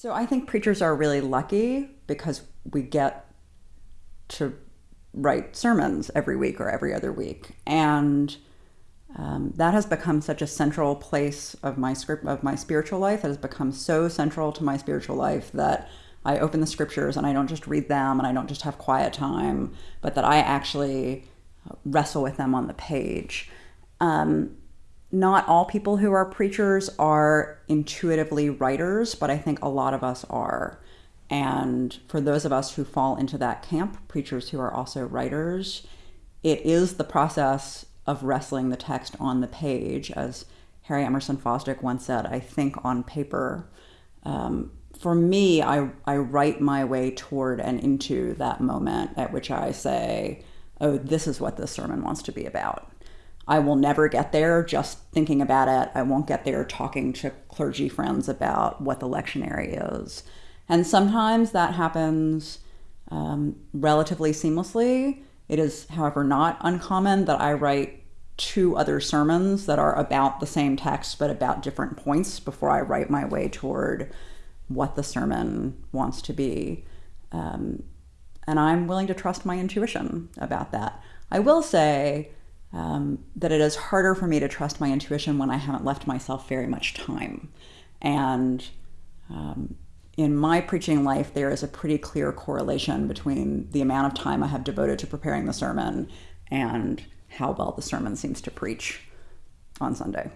So I think preachers are really lucky because we get to write sermons every week or every other week, and um, that has become such a central place of my script of my spiritual life. It has become so central to my spiritual life that I open the scriptures and I don't just read them and I don't just have quiet time, but that I actually wrestle with them on the page. Um, not all people who are preachers are intuitively writers, but I think a lot of us are. And for those of us who fall into that camp, preachers who are also writers, it is the process of wrestling the text on the page. As Harry Emerson Fosdick once said, I think on paper. Um, for me, I, I write my way toward and into that moment at which I say, oh, this is what this sermon wants to be about. I will never get there just thinking about it. I won't get there talking to clergy friends about what the lectionary is. And sometimes that happens um, relatively seamlessly. It is, however, not uncommon that I write two other sermons that are about the same text but about different points before I write my way toward what the sermon wants to be. Um, and I'm willing to trust my intuition about that. I will say, um, that it is harder for me to trust my intuition when I haven't left myself very much time. And um, in my preaching life, there is a pretty clear correlation between the amount of time I have devoted to preparing the sermon and how well the sermon seems to preach on Sunday.